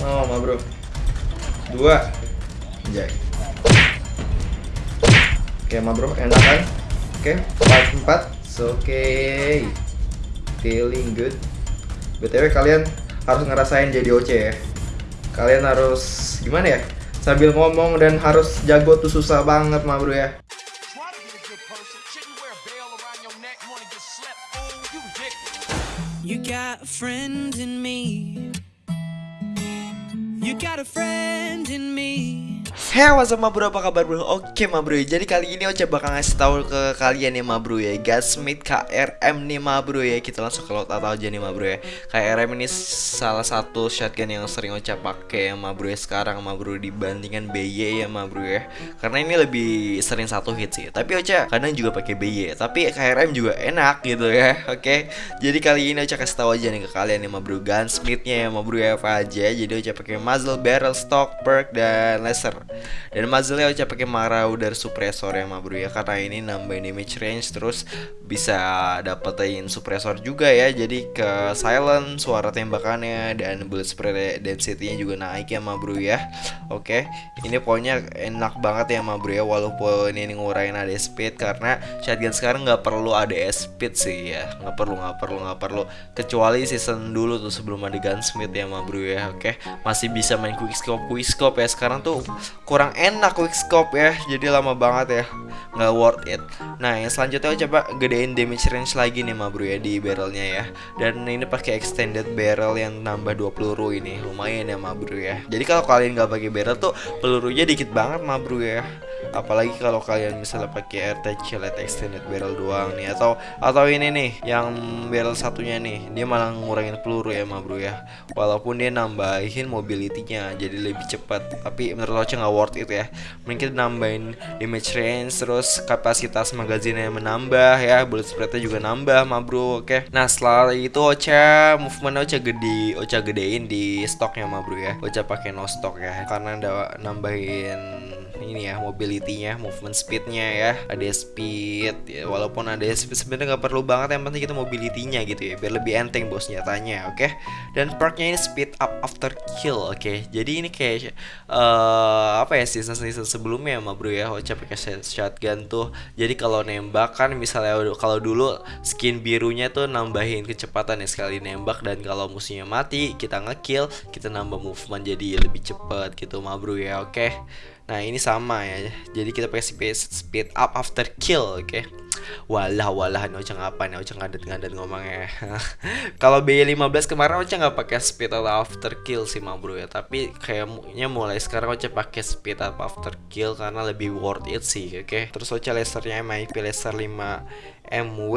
Oh, ma bro. Dua. Anjay. Oke, ma bro, enak kan? Oke, empat empat. So, Oke. Feeling good. BTW kalian harus ngerasain jadi OC ya. Kalian harus gimana ya? Sambil ngomong dan harus jago tuh susah banget, ma bro ya. You got a friend in me. You got a friend in me. Hey what's up bro, apa kabar bro? Oke bro, jadi kali ini Oce bakal ngasih tahu ke kalian ma bro ya. Gasmith KRM nih bro ya. Kita langsung ke atau aja nih bro ya. KRM ini salah satu shotgun yang sering Oce pakai ya bro ya Sekarang bro dibandingkan BY ya bro ya. Karena ini lebih sering satu hit sih. Tapi Oce kadang juga pakai BY Tapi KRM juga enak gitu ya. Oke, jadi kali ini Oce kasih tahu aja nih ke kalian ma bro. Gunsmithnya ya bro ya apa aja. Jadi Oce pakai muzzle, barrel, stock, perk, dan laser dan muzzle-nya Ocha pakai Marauder suppressor ya bro ya. Karena ini nambahin damage range terus bisa dapetin suppressor juga ya. Jadi ke silent suara tembakannya dan bullet spray density-nya juga naik ya ma bro ya. Oke ini pokoknya enak banget ya ma bro ya. Walaupun ini ngurangin ada speed karena shotgun sekarang nggak perlu ada speed sih ya. Nggak perlu nggak perlu nggak perlu. Kecuali season dulu tuh sebelum ada gunsmith ya ma bro ya. Oke masih bisa main quickscope quickscope ya. Sekarang tuh kurang enak quickscope ya jadi lama banget ya nggak worth it. Nah yang selanjutnya coba gedein damage range lagi nih ma bro ya di barrelnya ya. Dan ini pakai extended barrel yang nambah 2 peluru ini lumayan ya ma bro ya. Jadi kalau kalian nggak pakai barrel tuh pelurunya dikit banget ma bro ya. Apalagi kalau kalian misalnya pakai RTC light extended barrel doang nih atau atau ini nih yang barrel satunya nih dia malah ngurangin peluru ya ma bro ya. Walaupun dia nambahin mobility-nya jadi lebih cepat. Tapi menurut Oce nggak worth it ya. Mungkin nambahin damage range terus kapasitas magazinnya menambah ya bullet spreadnya juga nambah ma bro oke. Nah setelah itu Ocha movement Ocha gede Ocha gedein di stoknya ma bro ya. Ocha pakai no stock ya karena ada nambahin ini ya mobility-nya, movement speed-nya ya, ada speed, ya, walaupun ada speed sebenarnya nggak perlu banget yang penting kita mobility-nya gitu ya, biar lebih enteng bos nyatanya, oke? Dan perk-nya ini speed up after kill, oke? Jadi ini kayak uh, apa ya season season sebelumnya ma bro ya, Ocha pakai shotgun tuh, jadi kalau nembak kan misalnya kalau dulu skin birunya tuh nambahin kecepatan ya sekali nembak dan kalau musuhnya mati kita ngekill, kita nambah movement jadi lebih cepat gitu ma bro ya, oke? Nah ini sama ya Jadi kita pakai speed, speed up after kill Oke okay? Walah walah ini Ocha ngapa nih Ocha ngadet-ngadet ngomongnya Kalau B15 kemarin Ocha nggak pakai speed up after kill sih ma bro ya Tapi kayaknya mulai sekarang Ocha pakai speed up after kill Karena lebih worth it sih oke okay? Terus Ocha lasernya MIP laser 5 MW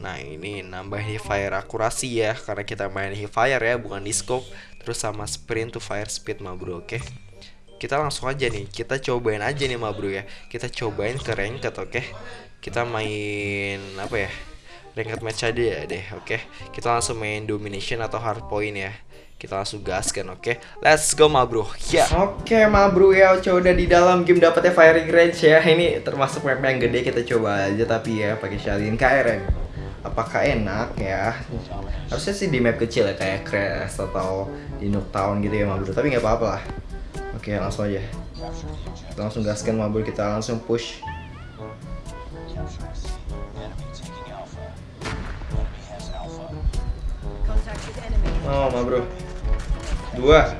Nah ini nambah fire akurasi ya Karena kita main fire ya bukan di scope Terus sama sprint to fire speed ma bro oke okay? Kita langsung aja nih kita cobain aja nih ma bro ya. Kita cobain ke ranked oke? Okay? kita main apa ya ranked match aja ya deh oke? Okay? kita langsung main domination atau hard point ya. Kita langsung gaskan oke? Okay? let's go ma bro. Ya. Yeah. oke okay, ma bro ya. Udah di dalam game dapetnya firing range ya. Ini termasuk map yang gede kita coba aja tapi ya pakai Shalin KRM apakah enak ya? Harusnya sih di map kecil ya kayak Crash atau di Nuketown gitu ya ma bro. Tapi nggak apa-apa lah Oke langsung aja. Kita langsung gaskan mobil kita langsung push. Oh ma bro Dua.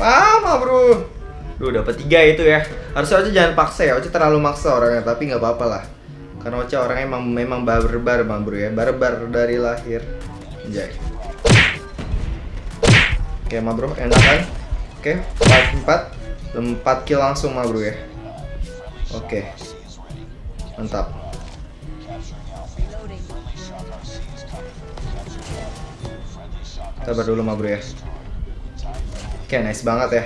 Wah ma bro Duh dapat tiga itu ya. Harusnya aja jangan paksa ya. Oce terlalu maksa orangnya Tapi nggak apa-apa lah. Karena Oce orangnya emang, memang barbar ma bro ya. Barbar dari lahir Anjay. Oke, ma bro, enak kan? Oke, 4 4 4 kill langsung ma bro ya. Oke. Mantap. Sabar dulu ma bro ya. Oke, nice banget ya.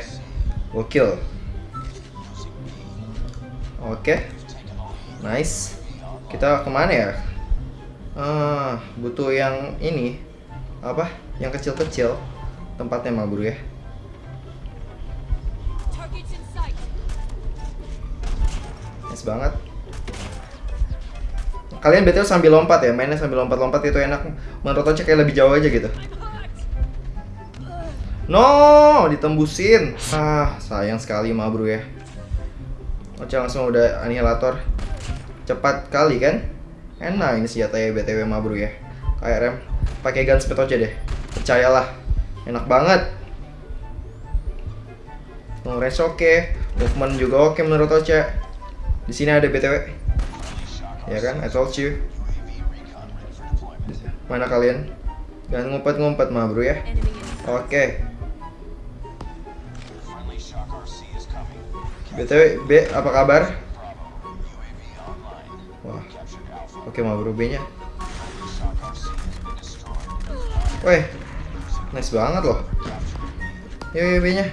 Gokil. Oke. Nice. Kita ke mana ya? Ah, butuh yang ini apa? Yang kecil-kecil. Tempatnya mah bro ya nice banget. Kalian betul sambil lompat ya mainnya sambil lompat-lompat itu enak. Menurut Oce kayak lebih jauh aja gitu. No ditembusin. Ah sayang sekali ma bro ya. Oce langsung udah anihilator. Cepat kali kan? Enak ini senjatanya btw ma bro ya. KRM pakai gun speed Oce deh. Percayalah enak banget. Long oke movement juga oke menurut Oce. Di sini ada btw ya kan I told you. Mana kalian? Jangan ngumpet-ngumpet mah bro ya. Oke. Btw B apa kabar? Wah. Oke mah bro Weh, nice banget loh. Yuk, yuk B nya.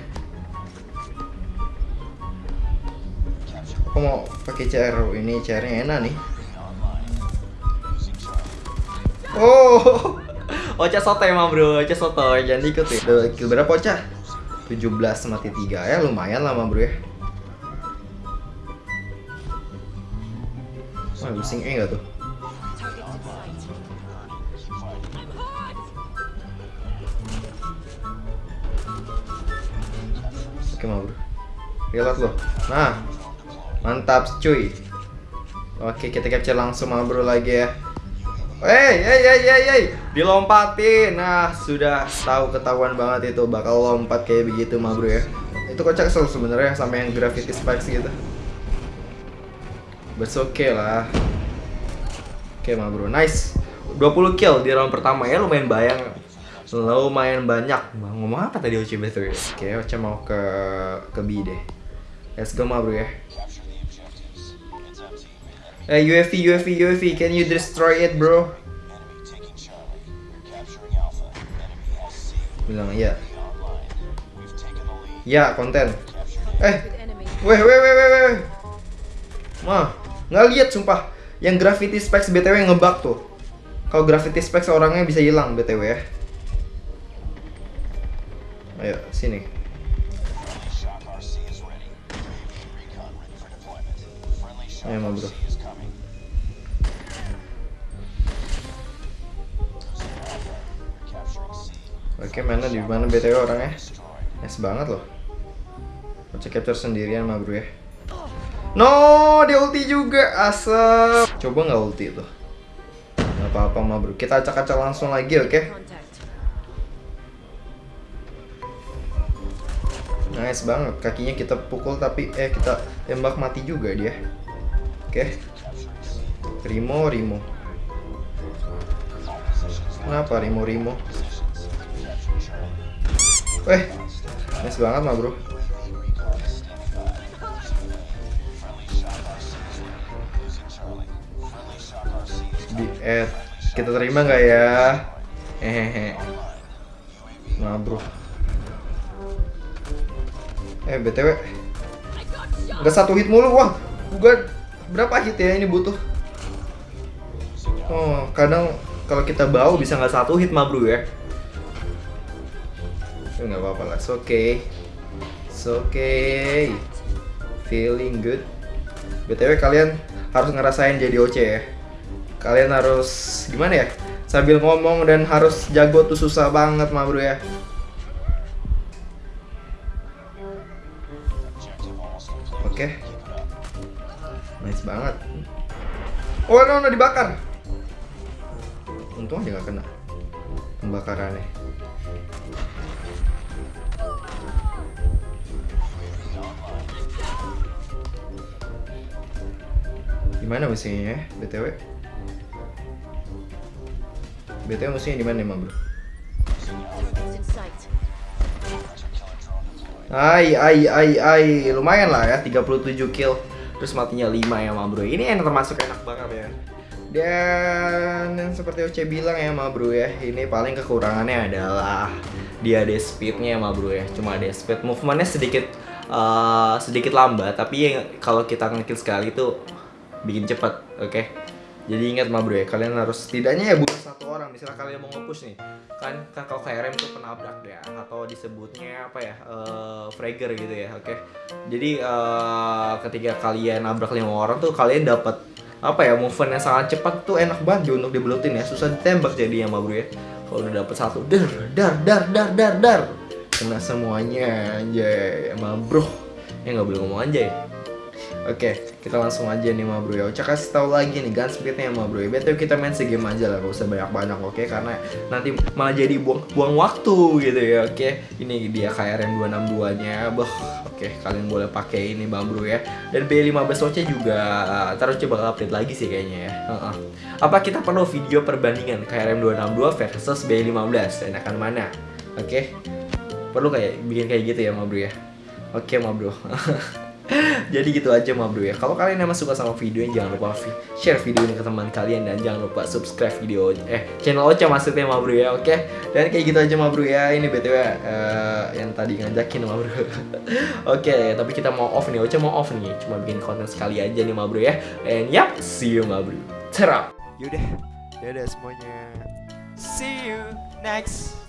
Aku mau pakai CR ini CR-nya enak nih. Oh, Ocha soto emang bro, Ocha soto, jangan ikut ya. Udah kill berapa Ocha? 17 mati 3 ya, lumayan lama bro ya. Wah, pusing E nggak tuh? Oke mau bro, reload lo. Nah, mantap cuy. Oke kita capture langsung mau bro lagi ya. Hey, hey, hey, hey, hey, dilompatin. Nah, sudah tahu ketahuan banget itu bakal lompat kayak begitu, mah bro ya. Itu kocak kesel sebenarnya sama yang gravity spikes gitu. But okay lah. Oke, mah bro, nice. 20 kill di round pertama ya lumayan bayang lumayan banyak. Ngomong apa tadi Oce betul ya oke Oce mau ke ke B deh. Let's go mah bro ya. Eh UAV UAV UAV can you destroy it bro? Bilang iya. Ya konten. Eh weh weh weh weh weh. Mah nggak lihat sumpah. Yang gravity specs btw ngebug tuh. Kalau gravity specs orangnya bisa hilang btw ya ayo sini ayo mah bro Oke, mana di mana BTW orangnya? Nice banget loh. Cek capture sendirian mah bro ya. No, dia ulti juga, asap. Coba nggak ulti tuh. Gak apa-apa mah bro. Kita acak-acak langsung lagi, oke? Nice banget. Kakinya kita pukul tapi eh kita tembak mati juga dia. Oke. Rimo, Rimo. Kenapa Rimo, Rimo? Weh, nice banget mah bro. Di add kita terima nggak ya? Hehehe. Nah bro. Eh btw, nggak satu hit mulu wah. Gua berapa hit ya ini butuh? Oh kadang kalau kita bau bisa nggak satu hit mah bro ya. Ya, nggak apa-apa lah, it's okay. It's okay. Feeling good. BTW kalian harus ngerasain jadi OC ya. Kalian harus gimana ya? Sambil ngomong dan harus jago tuh susah banget mah bro ya. Oke. Nice banget. Oh, no, no, dibakar. Untung aja gak kena pembakarannya. Gimana musiknya ya, BTW? BTW musiknya di mana emang, Bro? Ai, ai, ai, ai, lumayan lah ya, 37 kill. Terus matinya 5 ya, ma bro. Ini yang termasuk enak banget ya. Dan seperti Oce bilang ya, ma bro ya Ini paling kekurangannya adalah Dia ada speednya ma bro ya. Cuma ada speed, movementnya sedikit uh, Sedikit lambat. Tapi kalau kita ngekill sekali itu bikin cepat, oke? Jadi ingat mah bro ya, kalian harus setidaknya ya buat satu orang. Misalnya kalian mau nge-push nih, kan kan kalau KRM itu penabrak ya, atau disebutnya apa ya, eh fragger gitu ya, oke? Jadi eh, ketika kalian nabrak lima orang tuh kalian dapat apa ya movement yang sangat cepat tuh enak banget untuk dibelutin ya. Susah ditembak jadinya ma bro ya. Kalau udah dapet satu dar dar dar dar dar dar. Kena semuanya anjay ma bro. Ya nggak boleh ngomong anjay Oke, kita langsung aja nih ma bro ya. Ocha kasih tahu lagi nih gun speednya ma bro ya. Betul kita main segame aja lah, gak usah banyak-banyak oke karena nanti malah jadi buang buang waktu gitu ya. Oke, ini dia KRM 262 nya. Bah, oke kalian boleh pakai ini bang bro ya. Dan B15 Ocha juga uh, terus coba update lagi sih kayaknya ya. Heeh. Apa kita perlu video perbandingan KRM 262 versus B15? Enakan mana? Oke. Perlu kayak bikin kayak gitu ya ma bro ya. Oke ma bro. Jadi gitu aja ma bro ya. Kalau kalian emang suka sama video ini jangan lupa share video ini ke teman kalian dan jangan lupa subscribe video eh channel Ocha maksudnya ma bro ya. Oke. Dan kayak gitu aja ma bro ya. Ini BTW eh, yang tadi ngajakin ma bro. Oke, tapi kita mau off nih. Ocha mau off nih. Cuma bikin konten sekali aja nih ma bro ya. And yap, see you ma bro. Cerap. Yaudah, dadah semuanya. See you next